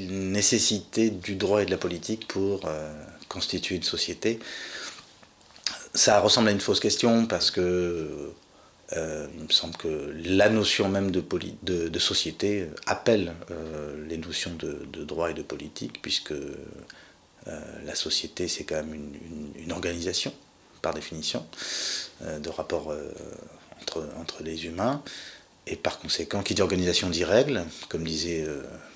nécessité du droit et de la politique pour constituer une société Ça ressemble à une fausse question parce que euh, il me semble que la notion même de, société appelle euh, les notions de, droit et de politique, puisque euh, la société, c'est quand même une, organisation, par définition, de rapport entre, les humains. Et par conséquent, qui dit organisation dit règle, comme disait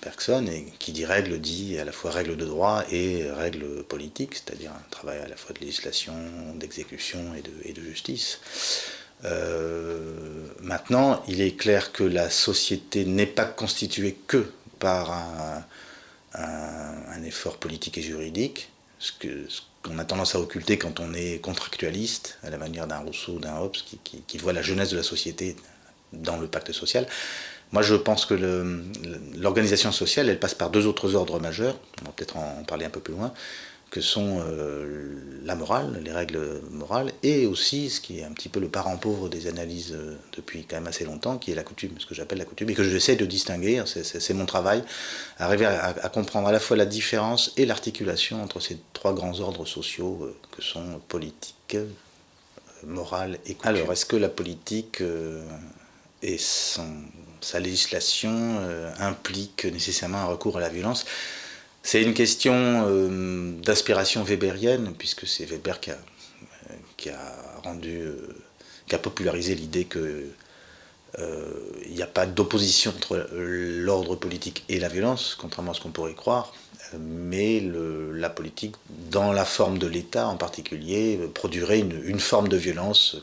Bergson, et qui dit règle dit à la fois règle de droit et règle politique, c'est-à-dire un travail à la fois de législation, d'exécution et de, justice. Euh, maintenant, il est clair que la société n'est pas constituée que par un, effort politique et juridique, ce qu'on a tendance à occulter quand on est contractualiste, à la manière d'un Rousseau ou d'un Hobbes, qui, voit la jeunesse de la société dans le pacte social. Moi, je pense que l'organisation sociale, elle passe par deux autres ordres majeurs, on va peut-être en parler un peu plus loin, que sont euh, la morale, les règles morales, et aussi ce qui est un petit peu le parent pauvre des analyses euh, depuis quand même assez longtemps, qui est la coutume, ce que j'appelle la coutume, et que j'essaie de distinguer, c'est mon travail, arriver à, comprendre à la fois la différence et l'articulation entre ces trois grands ordres sociaux euh, que sont politique, morale et coutume. Alors, est-ce que la politique et sa législation implique nécessairement un recours à la violence. C'est une question euh, d'inspiration weberienne, puisque c'est Weber qui a, a rendu, euh, qui a popularisé l'idée que euh, il n'y a pas d'opposition entre l'ordre politique et la violence, contrairement à ce qu'on pourrait croire, mais la politique, dans la forme de l'État en particulier, produirait une, forme de violence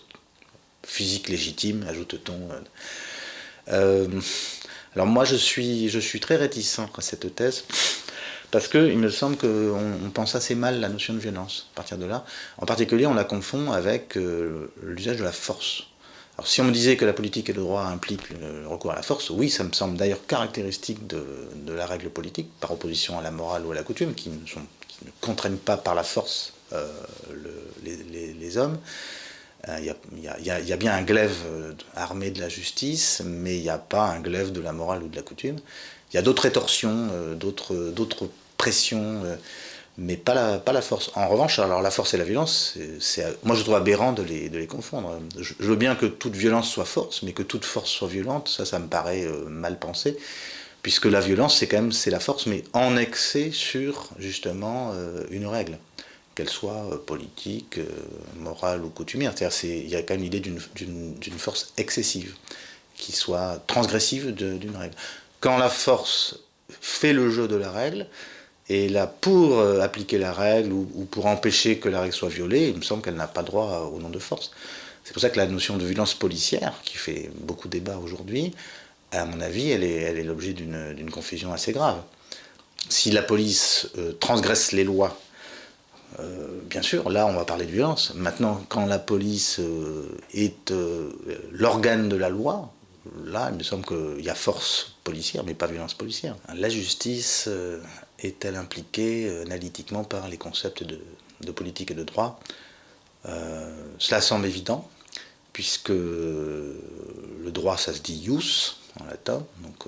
physique légitime, ajoute-t-on. alors moi, je suis, je suis très réticent à cette thèse. Parce qu'il me semble qu'on pense assez mal la notion de violence à partir de là. En particulier, on la confond avec euh, l'usage de la force. Alors si on me disait que la politique et le droit impliquent le recours à la force, oui, ça me semble d'ailleurs caractéristique de, la règle politique, par opposition à la morale ou à la coutume, qui ne, contraignent pas par la force euh, les, hommes. Il y, y, a bien un glaive euh, armé de la justice, mais il n'y a pas un glaive de la morale ou de la coutume. Il y a d'autres rétorsions, euh, d'autres pressions, euh, mais pas la, force. En revanche, alors la force et la violence, moi je trouve aberrant de les, confondre. Je, veux bien que toute violence soit force, mais que toute force soit violente, ça, ça me paraît euh, mal pensé, puisque la violence, c'est quand même la force, mais en excès sur justement une règle qu'elle soit politique, morale ou coutumière. C'est-à-dire il y a quand même l'idée d'une force excessive, qui soit transgressive d'une règle quand la force fait le jeu de la règle, et là, pour euh, appliquer la règle ou, pour empêcher que la règle soit violée, il me semble qu'elle n'a pas droit au nom de force. C'est pour ça que la notion de violence policière, qui fait beaucoup débat aujourd'hui, à mon avis, elle est l'objet d'une confusion assez grave. Si la police euh, transgresse les lois, euh, bien sûr, là on va parler de violence. Maintenant, quand la police est l'organe de la loi, là, il me semble qu'il y a force policière, mais pas violence policière. La justice euh, est-elle impliquée euh, analytiquement par les concepts de, politique et de droit? Euh, Cela semble évident, puisque le droit, ça se dit ius en latin, donc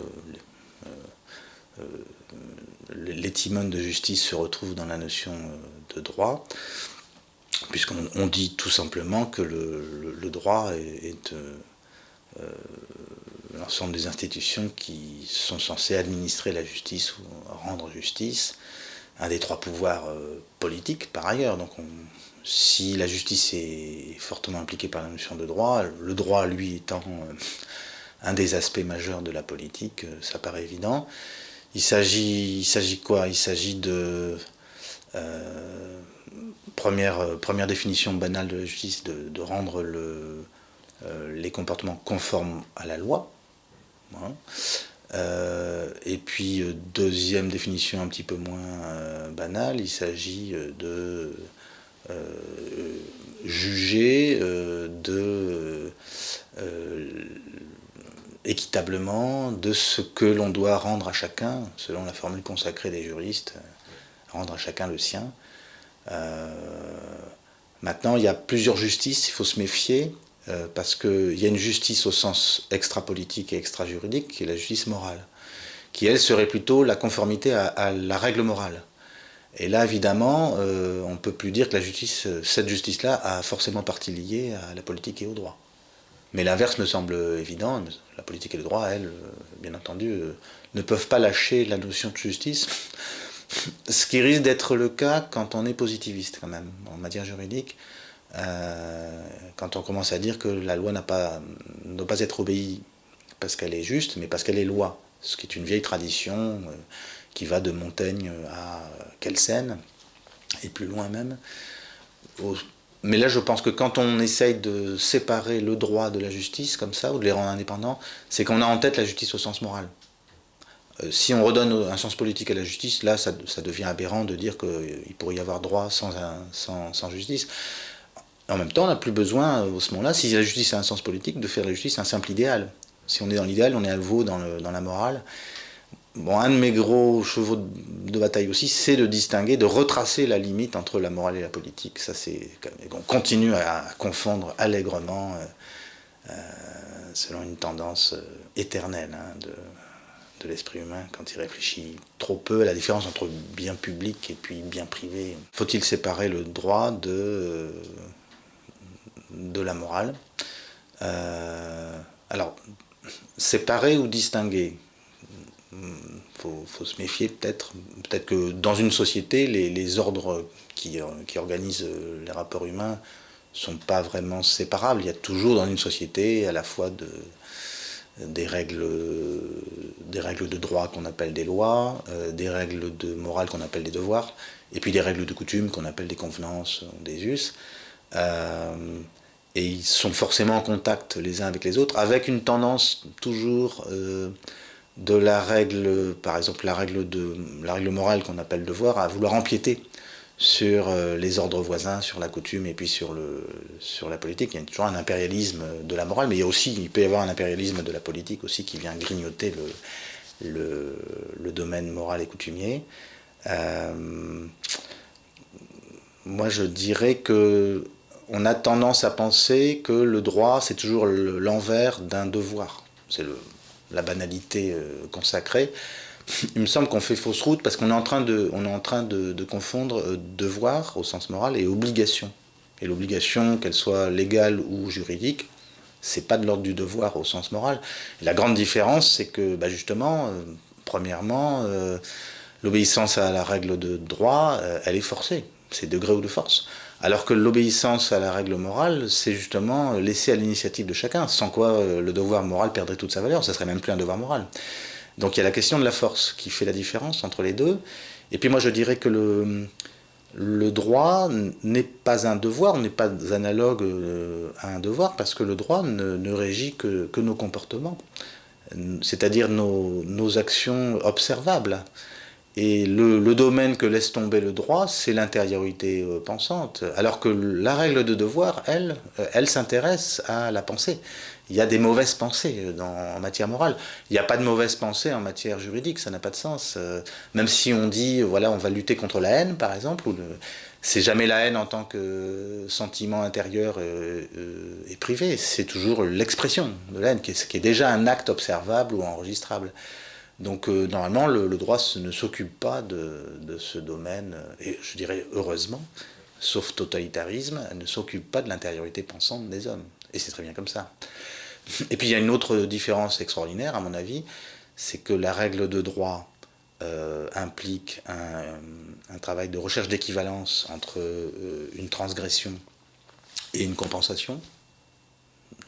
l'étimone de justice se retrouve dans la notion de droit, puisqu'on dit tout simplement que le, droit est, l'ensemble des institutions qui sont censées administrer la justice ou rendre justice, un des trois pouvoirs euh, politiques par ailleurs. Donc si la justice est fortement impliquée par la notion de droit, le droit lui étant euh, un des aspects majeurs de la politique, euh, ça paraît évident. Il s'agit quoi? Il s'agit de... première, première définition banale de la justice, de, rendre le, les comportements conformes à la loi, Hein. Euh, et puis, euh, deuxième définition un petit peu moins euh, banale, il s'agit de juger de équitablement de ce que l'on doit rendre à chacun, selon la formule consacrée des juristes, rendre à chacun le sien. maintenant, il y a plusieurs justices, il faut se méfier. Euh, parce qu'il y a une justice au sens extra-politique et extra-juridique, qui est la justice morale, qui elle serait plutôt la conformité à, la règle morale. Et là, évidemment, euh, on ne peut plus dire que la justice, cette justice-là a forcément partie liée à la politique et au droit. Mais l'inverse me semble évident. La politique et le droit, elles, bien entendu, ne peuvent pas lâcher la notion de justice. Ce qui risque d'être le cas quand on est positiviste, quand même, en matière juridique. Euh, quand on commence à dire que la loi n'a pas, ne doit pas être obéie parce qu'elle est juste, mais parce qu'elle est loi, ce qui est une vieille tradition euh, qui va de Montaigne à Kelsen, et plus loin même. Mais là, je pense que quand on essaye de séparer le droit de la justice, comme ça, ou de les rendre indépendants, c'est qu'on a en tête la justice au sens moral. Euh, si on redonne un sens politique à la justice, là, ça, devient aberrant de dire qu'il pourrait y avoir droit sans, justice. En même temps, on n'a plus besoin, au ce moment-là, si la justice a un sens politique, de faire la justice un simple idéal. Si on est dans l'idéal, on est à nouveau dans la morale. Bon, un de mes gros chevaux de bataille aussi, c'est de distinguer, de retracer la limite entre la morale et la politique. Ça, c'est, on continue à, confondre allègrement, euh, euh, selon une tendance euh, éternelle hein, de, l'esprit humain quand il réfléchit trop peu à la différence entre bien public et puis bien privé. Faut-il séparer le droit de la morale? Alors, séparer ou distinguer? Faut, faut se méfier peut-être. Peut-être que dans une société, les, ordres qui, organisent les rapports humains sont pas vraiment séparables. Il y a toujours dans une société à la fois de, des, règles, de droit qu'on appelle des lois, euh, des règles de morale qu'on appelle des devoirs, et puis des règles de coutume qu'on appelle des convenances, des us. Euh, et ils sont forcément en contact les uns avec les autres, avec une tendance toujours euh, de la règle, par exemple la règle, de, la règle morale qu'on appelle devoir, à vouloir empiéter sur euh, les ordres voisins, sur la coutume et puis sur, le, sur la politique. Il y a toujours un impérialisme de la morale, mais il, y a aussi, il peut y avoir un impérialisme de la politique aussi qui vient grignoter le, le, le domaine moral et coutumier. Euh, moi je dirais que on a tendance à penser que le droit, c'est toujours l'envers d'un devoir. C'est la banalité euh, consacrée. Il me semble qu'on fait fausse route parce qu'on est en train de, on est en train de, confondre euh, devoir au sens moral et obligation. Et l'obligation, qu'elle soit légale ou juridique, c'est pas de l'ordre du devoir au sens moral. la grande différence, c'est que bah, justement, euh, premièrement, l'obéissance à la règle de droit, elle est forcée. C'est degré ou de force. Alors que l'obéissance à la règle morale, c'est justement laisser à l'initiative de chacun, sans quoi euh, le devoir moral perdrait toute sa valeur, ça serait même plus un devoir moral. Donc il y a la question de la force qui fait la différence entre les deux. Et puis moi je dirais que le, droit n'est pas un devoir, n'est pas analogue euh, à un devoir, parce que le droit ne, régit que, nos comportements, c'est-à-dire nos actions observables. Et le, domaine que laisse tomber le droit, c'est l'intériorité euh, pensante. Alors que la règle de devoir, elle, euh, elle s'intéresse à la pensée. Il y a des mauvaises pensées euh, en matière morale. Il n'y a pas de mauvaises pensées en matière juridique, ça n'a pas de sens. même si on dit, voilà, on va lutter contre la haine, par exemple, c'est jamais la haine en tant que sentiment intérieur et privé, c'est toujours l'expression de la haine, qui est déjà un acte observable ou enregistrable. Donc euh, normalement, le, droit ne s'occupe pas de, ce domaine, euh, et je dirais heureusement, sauf totalitarisme, ne s'occupe pas de l'intériorité pensante des hommes. Et c'est très bien comme ça. Et puis il y a une autre différence extraordinaire, à mon avis, c'est que la règle de droit euh, implique un, travail de recherche d'équivalence entre une transgression et une compensation,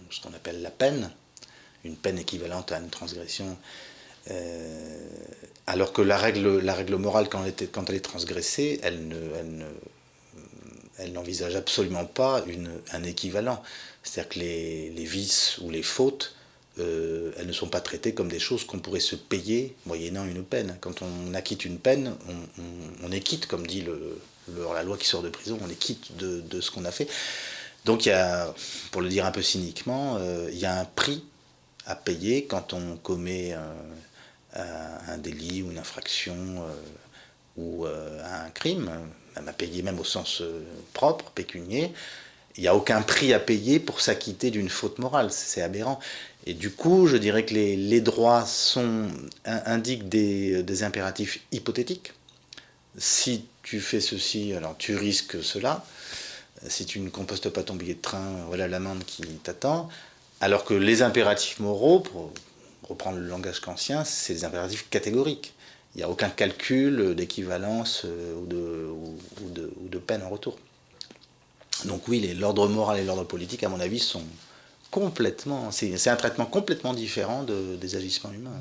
ce qu'on appelle la peine, une peine équivalente à une transgression euh, alors que la règle, la règle morale, quand elle, est transgressée, elle ne, elle n'envisage absolument pas un équivalent. C'est-à-dire que les, vices ou les fautes, euh, elles ne sont pas traitées comme des choses qu'on pourrait se payer moyennant une peine. Quand on acquitte une peine, on, est quitte, comme dit la loi qui sort de prison, on est quitte de, ce qu'on a fait. Donc il y a, pour le dire un peu cyniquement, euh, il y a un prix à payer quand on commet délit ou une infraction euh, ou euh, un crime, même à payer même au sens euh, propre, pécunier, Il n'y a aucun prix à payer pour s'acquitter d'une faute morale, c'est aberrant. Et du coup, je dirais que les, droits sont, indiquent des, impératifs hypothétiques. Si tu fais ceci, alors tu risques cela. Si tu ne compostes pas ton billet de train, voilà l'amende qui t'attend. Alors que les impératifs moraux, reprendre le langage kantien, c'est des impératifs catégoriques. Il n'y a aucun calcul d'équivalence euh, ou de, ou de peine en retour. Donc oui, l'ordre moral et l'ordre politique, à mon avis, sont complètement... C'est un traitement complètement différent des agissements humains.